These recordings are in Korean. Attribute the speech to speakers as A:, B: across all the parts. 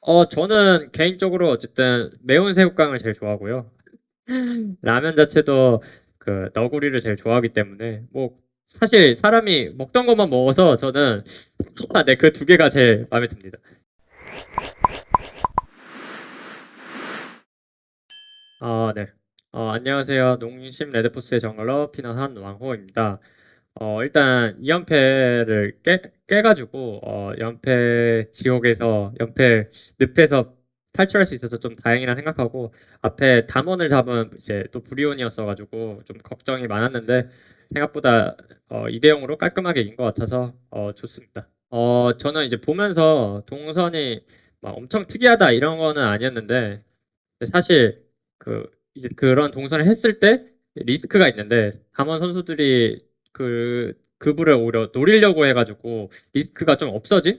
A: 어 저는 개인적으로 어쨌든 매운 새우깡을 제일 좋아하고요. 라면 자체도 그 너구리를 제일 좋아하기 때문에 뭐 사실 사람이 먹던 것만 먹어서 저는 아 네 그 두 개가 제일 마음에 듭니다. 아 네. 어 안녕하세요. 농심 레드포스의 정글러 피넛 한왕호입니다. 어 일단 2 연패를 깨 깨 가지고 어 연패 지옥에서 연패 늪에서 탈출할 수 있어서 좀 다행이라 생각하고 앞에 담원을 잡은 이제 또 브리온이었어 가지고 좀 걱정이 많았는데 생각보다 어 2대0 으로 깔끔하게 이긴 것 같아서 어 좋습니다. 어 저는 이제 보면서 동선이 막 '엄청 특이하다.' 이런 거는 아니었는데 사실 그 이제 그런 동선을 했을 때 리스크가 있는데 담원 선수들이 그 그브를 오히려 노리려고 해 가지고 리스크가 좀 없어진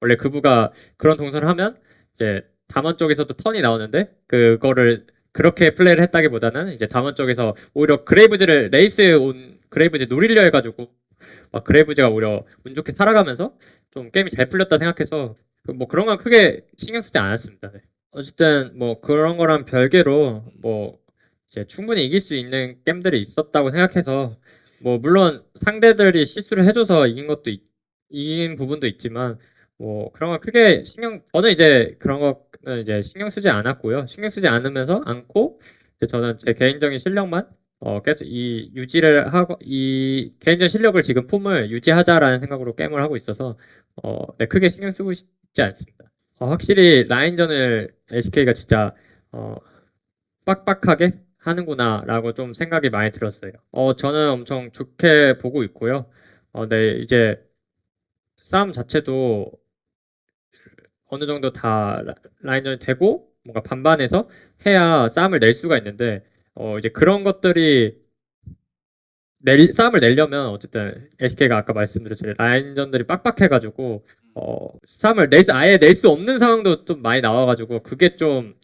A: 원래 그브가 그런 동선을 하면 이제 담원 쪽에서도 턴이 나오는데 그거를 그렇게 플레이를 했다기보다는 이제 담원 쪽에서 오히려 그레이브즈를 레이스에 온 그레이브즈 노리려 해 가지고 막 그레이브즈가 오히려 운 좋게 살아가면서 좀 게임이 잘 풀렸다 생각해서 그뭐 그런 건 크게 신경 쓰지 않았습니다. 네. 어쨌든 뭐 그런 거랑 별개로 뭐 이제 충분히 이길 수 있는 게임들이 있었다고 생각해서 뭐 물론 상대들이 실수를 해 줘서 이긴 것도 있 이긴 부분도 있지만 뭐 그런 거 크게 신경 저는 이제 그런 거는 이제 신경 쓰지 않았고요. 신경 쓰지 않으면서 않고 저는 제 개인적인 실력만 어 계속 이 유지를 하고 이 개인적인 실력을 지금 폼을 유지하자라는 생각으로 게임을 하고 있어서 어 네 크게 신경 쓰고 싶지 않습니다. 어 확실히 라인전을 SK가 진짜 어 '빡빡하게 하는구나.'라고 좀 생각이 많이 들었어요. 어 저는 엄청 좋게 보고 있고요. 어 네 이제 싸움 자체도 어느 정도 다라 라인전이 되고 뭔가 반반해서 해야 싸움을 낼 수가 있는데 어 이제 그런 것들이 낼 싸움을 내려면 어쨌든 SK가 아까 말씀드렸지만 라인전들이 빡빡해 가지고 어 싸움을 낼 수 아예 낼 수 없는 상황도 좀 많이 나와 가지고 그게 좀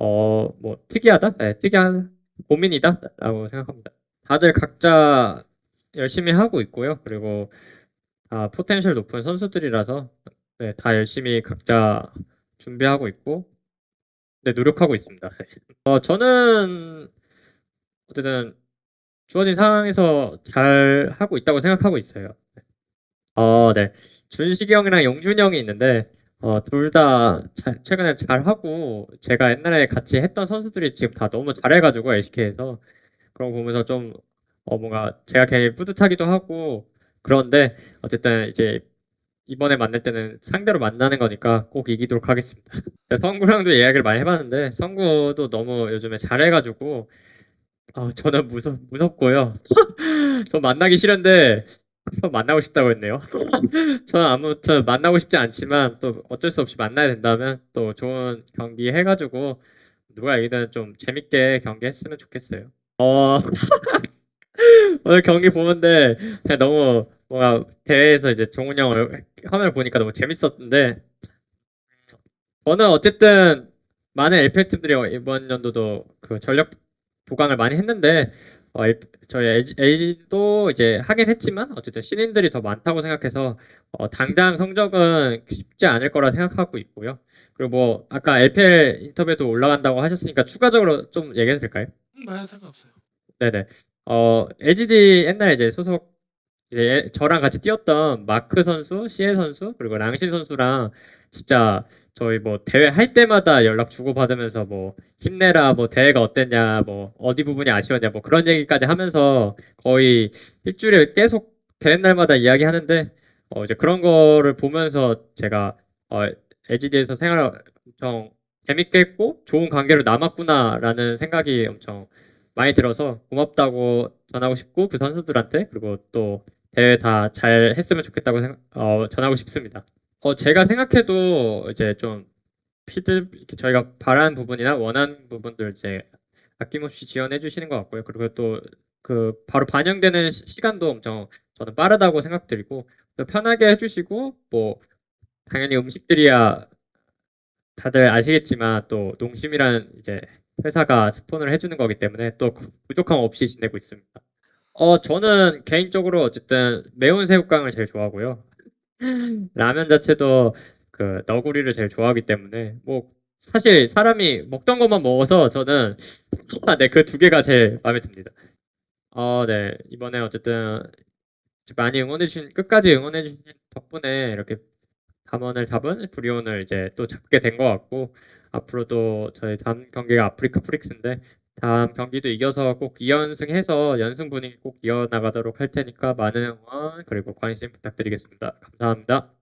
A: 어 뭐 특이하다? 네 특이한 고민이다라고 생각합니다. 다들 각자 열심히 하고 있고요. 그리고 다 potential 높은 선수들이라서 네 다 열심히 각자 준비하고 있고 네 노력하고 있습니다. 어 저는 어쨌든 주어진 상황에서 잘 하고 있다고 생각하고 있어요. 네. 어 네. 준식이 형이랑 용준이 형이 있는데 어 둘다잘 최근에 잘하고 제가 옛날에 같이 했던 선수들이 지금 다 너무 잘해 가지고 SK에서 그런 거 보면서 좀 어 뭔가 제가 괜히 뿌듯하기도 하고 그런데 어쨌든 이제 이번에 만날 때는 상대로 만나는 거니까 꼭 이기도록 하겠습니다. 네 성구랑도 이야기를 많이 해 봤는데 성구도 너무 요즘에 잘해 가지고 아 저는 무섭 무섭고요. 저 만나기 싫은데 또 만나고 싶다고 했네요. 저는 아무튼 만나고 싶지 않지만 또 어쩔 수 없이 만나야 된다면 또 좋은 경기 해 가지고 누가 이기든 좀 재밌게 경기했으면 좋겠어요. 어 오늘 경기 보는데 너무 뭔가 대회에서 이제 종훈이 형얼 화면을 보니까 너무 재밌었는데 저는 어쨌든 많은 LPL 팀들이 어 이번 연도도 그 전력 보강을 많이 했는데 어엘 저희 LG LG도 이제 하긴 했지만 어쨌든 신인들이 더 많다고 생각해서 어 당장 성적은 쉽지 않을 거라 생각하고 있고요. 그리고 뭐 아까 LPL 인터뷰에도 올라간다고 하셨으니까 추가적으로 좀 얘기해도 될까요?
B: 음네 상관없어요.
A: 네네. 어 LGD 옛날에 이제 소속 이제 저랑 같이 뛰었던 마크 선수, 시에 선수 그리고 랑신 선수랑 진짜 저희 뭐 대회 할 때마다 연락 주고받으면서 뭐 "힘내라." 뭐 "대회가 어땠냐." 뭐 "어디 부분이 아쉬웠냐." 뭐 그런 얘기까지 하면서 거의 1 주일에 계속 되는 날마다 이야기하는데 어 이제 그런 거를 보면서 제가 어 'LGD에서 생활을 엄청 재밌게 했고 좋은 관계로 남았구나.'라는 생각이 엄청 많이 들어서 고맙다고 전하고 싶고 그 선수들한테 그리고 또 대회 다 잘 했으면 좋겠다고 생각 어 전하고 싶습니다. 어 제가 생각해도 이제 좀 피드 저희가 바라는 부분이나 원하는 부분들 이제 아낌없이 지원해 주시는 것 같고요. 그리고 또 그 바로 반영되는 시 시간도 엄청 저는 빠르다고 또 편하게 해 주시고 뭐 당연히 음식들이야 다들 아시겠지만 또 농심이라는 이제 회사가 스폰을 해 주는 거기 때문에 또그 부족함 없이 지내고 있습니다. 어 저는 개인적으로 어쨌든 매운 새우깡을 제일 좋아하고요. 라면 자체도 그 너구리를 제일 좋아하기 때문에 뭐 사실 사람이 먹던 것만 먹어서 저는 아, 네, 그 두 개가 제일 마음에 듭니다. 어, 네. 이번에 어쨌든 많이 응원해 주신 끝까지 응원해 주신 덕분에 이렇게 담원을 잡은 브리온을 이제 또 잡게 된 것 같고 앞으로도 저희 다음 경기가 아프리카 프릭스인데 다음 경기도 이겨서 꼭 2연승해서 연승 분위기 꼭 이어나가도록 할 테니까 많은 응원 그리고 관심 부탁드리겠습니다. 감사합니다.